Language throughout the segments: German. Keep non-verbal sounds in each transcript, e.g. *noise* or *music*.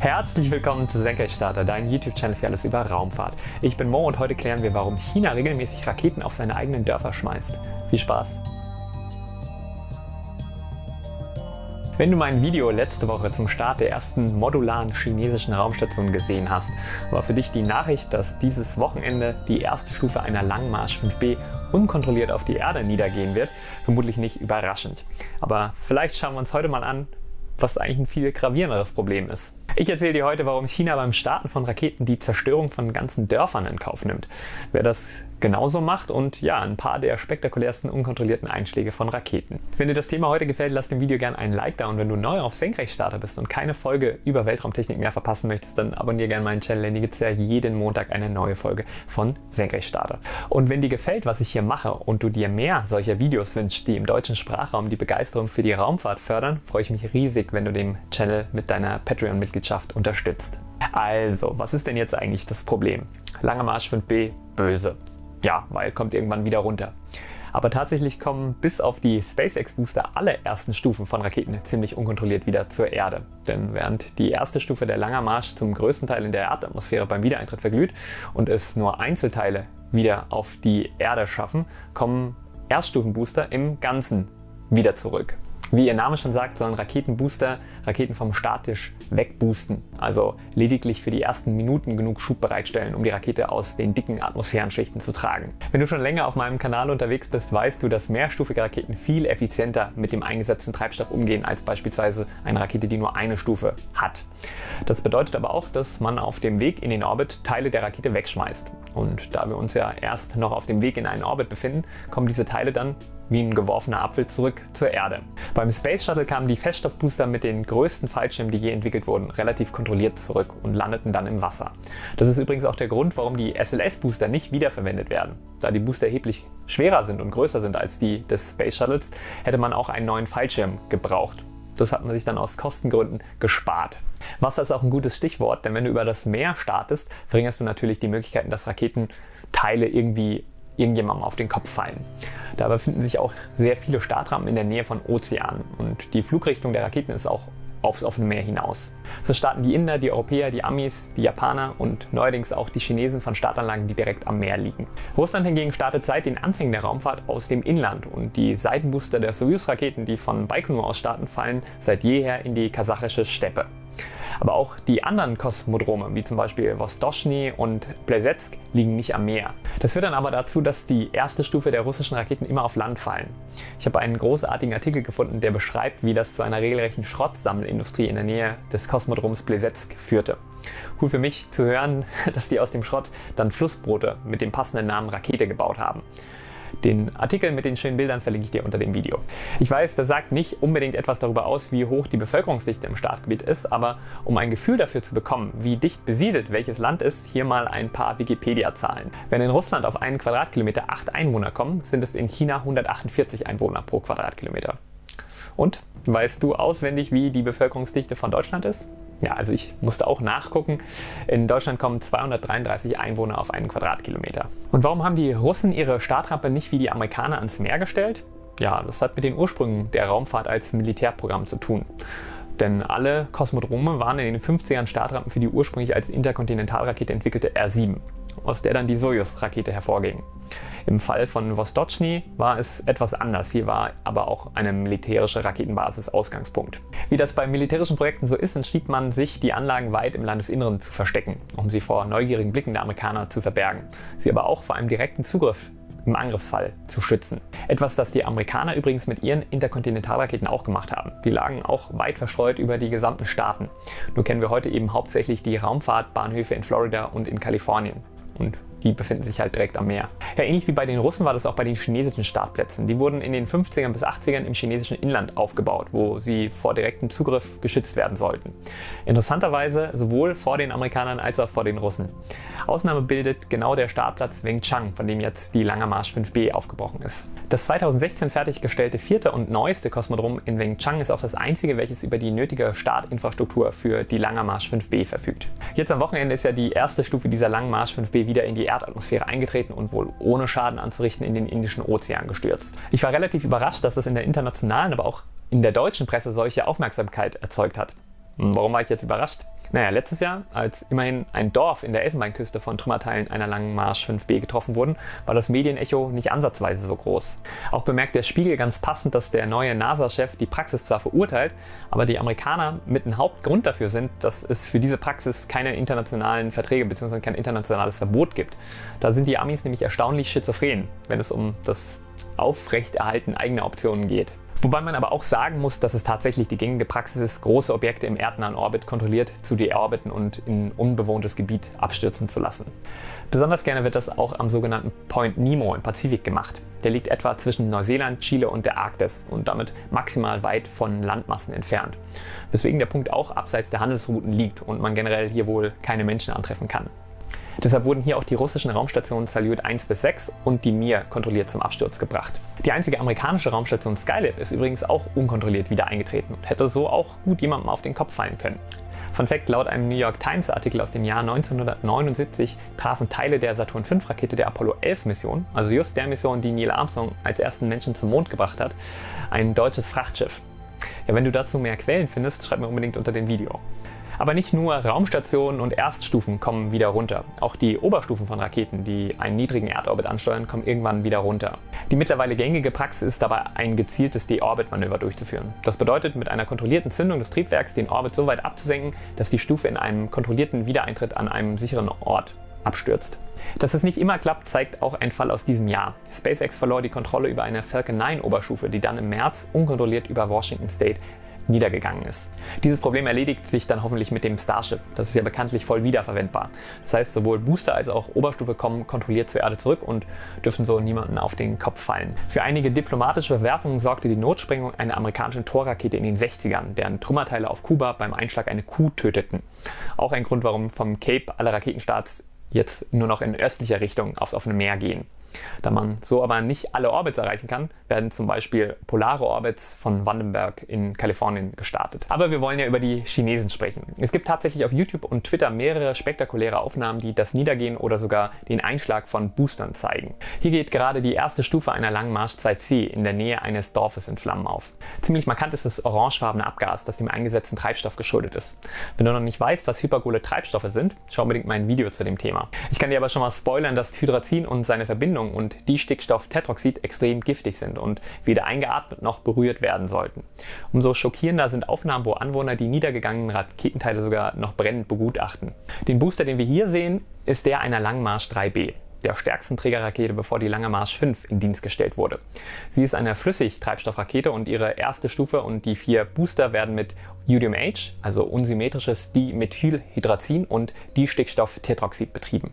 Herzlich willkommen zu Senkrechtstarter, dein YouTube-Channel für alles über Raumfahrt. Ich bin Mo und heute klären wir, warum China regelmäßig Raketen auf seine eigenen Dörfer schmeißt. Viel Spaß! Wenn du mein Video letzte Woche zum Start der ersten modularen chinesischen Raumstation gesehen hast, war für dich die Nachricht, dass dieses Wochenende die erste Stufe einer Langmarsch 5B unkontrolliert auf die Erde niedergehen wird, vermutlich nicht überraschend. Aber vielleicht schauen wir uns heute mal an, was eigentlich ein viel gravierenderes Problem ist. Ich erzähle dir heute, warum China beim Starten von Raketen die Zerstörung von ganzen Dörfern in Kauf nimmt. Wer das genauso macht und ja, ein paar der spektakulärsten unkontrollierten Einschläge von Raketen. Wenn dir das Thema heute gefällt, lass dem Video gerne einen Like da und wenn du neu auf Senkrechtstarter bist und keine Folge über Weltraumtechnik mehr verpassen möchtest, dann abonniere gerne meinen Channel, denn hier gibt es ja jeden Montag eine neue Folge von Senkrechtstarter. Und wenn dir gefällt, was ich hier mache und du dir mehr solcher Videos wünschst, die im deutschen Sprachraum die Begeisterung für die Raumfahrt fördern, freue ich mich riesig, wenn du den Channel mit deiner Patreon-Mitgliedschaft Mitgliedschaft unterstützt. Also, was ist denn jetzt eigentlich das Problem? Langer Marsch 5b, böse. Ja, weil kommt irgendwann wieder runter. Aber tatsächlich kommen bis auf die SpaceX Booster alle ersten Stufen von Raketen ziemlich unkontrolliert wieder zur Erde. Denn während die erste Stufe der Langer Marsch zum größten Teil in der Erdatmosphäre beim Wiedereintritt verglüht und es nur Einzelteile wieder auf die Erde schaffen, kommen Erststufenbooster im Ganzen wieder zurück. Wie ihr Name schon sagt, sollen Raketenbooster Raketen vom Statisch wegboosten, also lediglich für die ersten Minuten genug Schub bereitstellen, um die Rakete aus den dicken Atmosphärenschichten zu tragen. Wenn du schon länger auf meinem Kanal unterwegs bist, weißt du, dass mehrstufige Raketen viel effizienter mit dem eingesetzten Treibstoff umgehen als beispielsweise eine Rakete, die nur eine Stufe hat. Das bedeutet aber auch, dass man auf dem Weg in den Orbit Teile der Rakete wegschmeißt. Und da wir uns ja erst noch auf dem Weg in einen Orbit befinden, kommen diese Teile dann wie ein geworfener Apfel zurück zur Erde. Beim Space Shuttle kamen die Feststoffbooster mit den größten Fallschirmen, die je entwickelt wurden, relativ kontrolliert zurück und landeten dann im Wasser. Das ist übrigens auch der Grund, warum die SLS-Booster nicht wiederverwendet werden. Da die Booster erheblich schwerer sind und größer sind als die des Space Shuttles, hätte man auch einen neuen Fallschirm gebraucht. Das hat man sich dann aus Kostengründen gespart. Wasser ist auch ein gutes Stichwort, denn wenn du über das Meer startest, verringerst du natürlich die Möglichkeiten, dass Raketenteile irgendwie irgendjemandem auf den Kopf fallen. Da befinden sich auch sehr viele Startrampen in der Nähe von Ozeanen und die Flugrichtung der Raketen ist auch aufs offene Meer hinaus. So starten die Inder, die Europäer, die Amis, die Japaner und neuerdings auch die Chinesen von Startanlagen, die direkt am Meer liegen. Russland hingegen startet seit den Anfängen der Raumfahrt aus dem Inland und die Seitenbooster der Soyuz-Raketen, die von Baikonur aus starten, fallen seit jeher in die kasachische Steppe. Aber auch die anderen Kosmodrome, wie zum Beispiel Vostochny und Plesetsk, liegen nicht am Meer. Das führt dann aber dazu, dass die erste Stufe der russischen Raketen immer auf Land fallen. Ich habe einen großartigen Artikel gefunden, der beschreibt, wie das zu einer regelrechten Schrottsammelindustrie in der Nähe des Kosmodroms Plesetsk führte. Cool für mich zu hören, *laughs* dass die aus dem Schrott dann Flussboote mit dem passenden Namen Rakete gebaut haben. Den Artikel mit den schönen Bildern verlinke ich dir unter dem Video. Ich weiß, das sagt nicht unbedingt etwas darüber aus, wie hoch die Bevölkerungsdichte im Startgebiet ist, aber um ein Gefühl dafür zu bekommen, wie dicht besiedelt welches Land ist, hier mal ein paar Wikipedia-Zahlen. Wenn in Russland auf einen Quadratkilometer 8 Einwohner kommen, sind es in China 148 Einwohner pro Quadratkilometer. Und weißt du auswendig, wie die Bevölkerungsdichte von Deutschland ist? Ja, also ich musste auch nachgucken. In Deutschland kommen 233 Einwohner auf einen Quadratkilometer. Und warum haben die Russen ihre Startrampe nicht wie die Amerikaner ans Meer gestellt? Ja, das hat mit den Ursprüngen der Raumfahrt als Militärprogramm zu tun. Denn alle Kosmodrome waren in den 50ern Startrampen für die ursprünglich als Interkontinentalrakete entwickelte R-7 aus der dann die Sojus-Rakete hervorging. Im Fall von Vostochny war es etwas anders, hier war aber auch eine militärische Raketenbasis Ausgangspunkt. Wie das bei militärischen Projekten so ist, entschied man sich, die Anlagen weit im Landesinneren zu verstecken, um sie vor neugierigen Blicken der Amerikaner zu verbergen, sie aber auch vor einem direkten Zugriff im Angriffsfall zu schützen. Etwas, das die Amerikaner übrigens mit ihren Interkontinentalraketen auch gemacht haben. Die lagen auch weit verstreut über die gesamten Staaten. Nur kennen wir heute eben hauptsächlich die Raumfahrtbahnhöfe in Florida und in Kalifornien und die befinden sich halt direkt am Meer. Ja, ähnlich wie bei den Russen war das auch bei den chinesischen Startplätzen. Die wurden in den 50ern bis 80ern im chinesischen Inland aufgebaut, wo sie vor direktem Zugriff geschützt werden sollten. Interessanterweise sowohl vor den Amerikanern als auch vor den Russen. Ausnahme bildet genau der Startplatz Wengchang, von dem jetzt die Langer Marsch 5B aufgebrochen ist. Das 2016 fertiggestellte vierte und neueste Kosmodrom in Wengchang ist auch das einzige, welches über die nötige Startinfrastruktur für die Langer Marsch 5B verfügt. Jetzt am Wochenende ist ja die erste Stufe dieser Langen Marsch 5B wieder in die Erdatmosphäre eingetreten und wohl ohne Schaden anzurichten in den Indischen Ozean gestürzt. Ich war relativ überrascht, dass das in der internationalen, aber auch in der deutschen Presse solche Aufmerksamkeit erzeugt hat. Hm, warum war ich jetzt überrascht? Naja, letztes Jahr, als immerhin ein Dorf in der Elfenbeinküste von Trümmerteilen einer langen Marsch 5B getroffen wurden, war das Medienecho nicht ansatzweise so groß. Auch bemerkt der Spiegel ganz passend, dass der neue NASA-Chef die Praxis zwar verurteilt, aber die Amerikaner mit ein Hauptgrund dafür sind, dass es für diese Praxis keine internationalen Verträge bzw. kein internationales Verbot gibt. Da sind die Amis nämlich erstaunlich schizophren, wenn es um das Aufrechterhalten eigener Optionen geht. Wobei man aber auch sagen muss, dass es tatsächlich die gängige Praxis ist, große Objekte im erdnahen Orbit kontrolliert zu deorbiten und in unbewohntes Gebiet abstürzen zu lassen. Besonders gerne wird das auch am sogenannten Point Nemo im Pazifik gemacht. Der liegt etwa zwischen Neuseeland, Chile und der Arktis und damit maximal weit von Landmassen entfernt. Weswegen der Punkt auch abseits der Handelsrouten liegt und man generell hier wohl keine Menschen antreffen kann. Deshalb wurden hier auch die russischen Raumstationen Salyut 1 bis 6 und die Mir kontrolliert zum Absturz gebracht. Die einzige amerikanische Raumstation Skylab ist übrigens auch unkontrolliert wieder eingetreten und hätte so auch gut jemandem auf den Kopf fallen können. Fun Fact, laut einem New York Times Artikel aus dem Jahr 1979 trafen Teile der Saturn V Rakete der Apollo 11 Mission, also just der Mission, die Neil Armstrong als ersten Menschen zum Mond gebracht hat, ein deutsches Frachtschiff. Ja, wenn du dazu mehr Quellen findest, schreib mir unbedingt unter dem Video. Aber nicht nur Raumstationen und Erststufen kommen wieder runter. Auch die Oberstufen von Raketen, die einen niedrigen Erdorbit ansteuern, kommen irgendwann wieder runter. Die mittlerweile gängige Praxis ist dabei, ein gezieltes De-Orbit-Manöver durchzuführen. Das bedeutet, mit einer kontrollierten Zündung des Triebwerks den Orbit so weit abzusenken, dass die Stufe in einem kontrollierten Wiedereintritt an einem sicheren Ort abstürzt. Dass es nicht immer klappt, zeigt auch ein Fall aus diesem Jahr. SpaceX verlor die Kontrolle über eine Falcon 9 Oberstufe, die dann im März unkontrolliert über Washington State niedergegangen ist. Dieses Problem erledigt sich dann hoffentlich mit dem Starship. Das ist ja bekanntlich voll wiederverwendbar. Das heißt, sowohl Booster als auch Oberstufe kommen kontrolliert zur Erde zurück und dürfen so niemanden auf den Kopf fallen. Für einige diplomatische Verwerfungen sorgte die Notsprengung einer amerikanischen Torrakete in den 60ern, deren Trümmerteile auf Kuba beim Einschlag eine Kuh töteten. Auch ein Grund, warum vom Cape alle Raketenstarts jetzt nur noch in östlicher Richtung aufs offene Meer gehen. Da man so aber nicht alle Orbits erreichen kann, werden zum Beispiel polare Orbits von Vandenberg in Kalifornien gestartet. Aber wir wollen ja über die Chinesen sprechen. Es gibt tatsächlich auf YouTube und Twitter mehrere spektakuläre Aufnahmen, die das Niedergehen oder sogar den Einschlag von Boostern zeigen. Hier geht gerade die erste Stufe einer langen Marsch 2C in der Nähe eines Dorfes in Flammen auf. Ziemlich markant ist das orangefarbene Abgas, das dem eingesetzten Treibstoff geschuldet ist. Wenn du noch nicht weißt, was hypergole Treibstoffe sind, schau unbedingt mein Video zu dem Thema. Ich kann dir aber schon mal spoilern, dass Hydrazin und seine Verbindung Verbindung und Distickstofftetroxid extrem giftig sind und weder eingeatmet noch berührt werden sollten. Umso schockierender sind Aufnahmen, wo Anwohner die niedergegangenen Raketenteile sogar noch brennend begutachten. Den Booster, den wir hier sehen, ist der einer Langmarsch 3B der stärksten Trägerrakete, bevor die Lange Marsch 5 in Dienst gestellt wurde. Sie ist eine Flüssigtreibstoffrakete und ihre erste Stufe und die vier Booster werden mit UDMH, also unsymmetrisches Dimethylhydrazin und Distickstofftetroxid betrieben.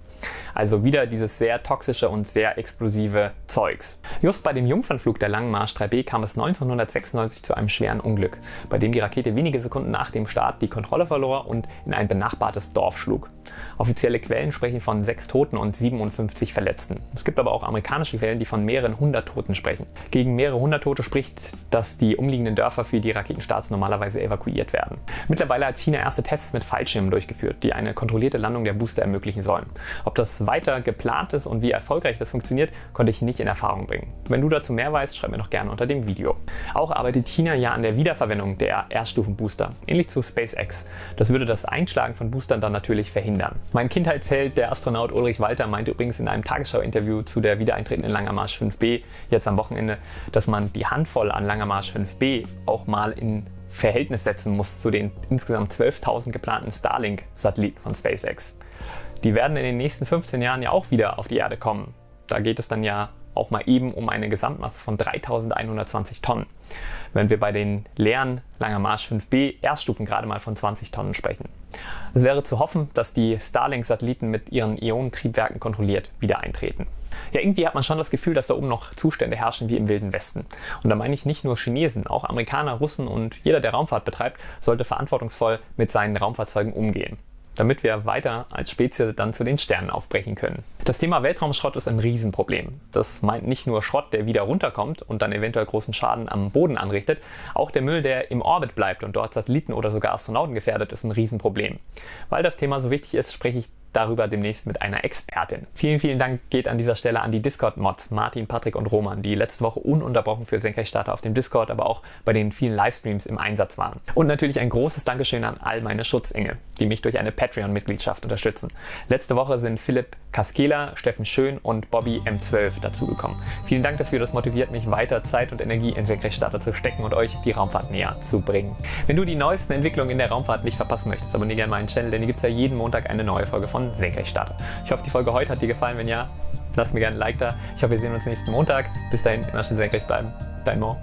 Also wieder dieses sehr toxische und sehr explosive Zeugs. Just bei dem Jungfernflug der Langen Marsch 3B kam es 1996 zu einem schweren Unglück, bei dem die Rakete wenige Sekunden nach dem Start die Kontrolle verlor und in ein benachbartes Dorf schlug. Offizielle Quellen sprechen von sechs Toten und 57 Verletzten. Es gibt aber auch amerikanische Quellen, die von mehreren hundert Toten sprechen. Gegen mehrere hundert Tote spricht, dass die umliegenden Dörfer für die Raketenstarts normalerweise evakuiert werden. Mittlerweile hat China erste Tests mit Fallschirmen durchgeführt, die eine kontrollierte Landung der Booster ermöglichen sollen. Ob das weiter geplant ist und wie erfolgreich das funktioniert, konnte ich nicht in Erfahrung bringen. Wenn du dazu mehr weißt, schreib mir doch gerne unter dem Video. Auch arbeitet China ja an der Wiederverwendung der Erststufenbooster, ähnlich zu SpaceX. Das würde das Einschlagen von Boostern dann natürlich verhindern. Mein Kindheitsheld, der Astronaut Ulrich Walter, meinte übrigens in einem Tagesschau-Interview zu der wiedereintretenden Langer Marsch 5B jetzt am Wochenende, dass man die Handvoll an Langer Marsch 5B auch mal in Verhältnis setzen muss zu den insgesamt 12.000 geplanten Starlink-Satelliten von SpaceX. Die werden in den nächsten 15 Jahren ja auch wieder auf die Erde kommen. Da geht es dann ja auch mal eben um eine Gesamtmasse von 3120 Tonnen, wenn wir bei den leeren Langer Marsch 5B Erststufen gerade mal von 20 Tonnen sprechen. Es wäre zu hoffen, dass die Starlink-Satelliten mit ihren Ionentriebwerken kontrolliert wieder eintreten. Ja, irgendwie hat man schon das Gefühl, dass da oben noch Zustände herrschen wie im Wilden Westen. Und da meine ich nicht nur Chinesen, auch Amerikaner, Russen und jeder, der Raumfahrt betreibt, sollte verantwortungsvoll mit seinen Raumfahrzeugen umgehen damit wir weiter als Spezies dann zu den Sternen aufbrechen können. Das Thema Weltraumschrott ist ein Riesenproblem. Das meint nicht nur Schrott, der wieder runterkommt und dann eventuell großen Schaden am Boden anrichtet, auch der Müll, der im Orbit bleibt und dort Satelliten oder sogar Astronauten gefährdet, ist ein Riesenproblem. Weil das Thema so wichtig ist, spreche ich darüber demnächst mit einer Expertin. Vielen, vielen Dank geht an dieser Stelle an die Discord-Mods Martin, Patrick und Roman, die letzte Woche ununterbrochen für Senkrechtstarter auf dem Discord, aber auch bei den vielen Livestreams im Einsatz waren. Und natürlich ein großes Dankeschön an all meine Schutzengel, die mich durch eine Patreon-Mitgliedschaft unterstützen. Letzte Woche sind Philipp Kaskela, Steffen Schön und Bobby M12 dazugekommen. Vielen Dank dafür, das motiviert mich weiter Zeit und Energie in Senkrechtstarter zu stecken und euch die Raumfahrt näher zu bringen. Wenn du die neuesten Entwicklungen in der Raumfahrt nicht verpassen möchtest, abonniere gerne meinen Channel, denn hier gibt es ja jeden Montag eine neue Folge von Senkrechtstarter. Ich hoffe, die Folge heute hat dir gefallen. Wenn ja, lass mir gerne ein Like da. Ich hoffe, wir sehen uns nächsten Montag. Bis dahin, immer schön senkrecht bleiben. Dein Mo.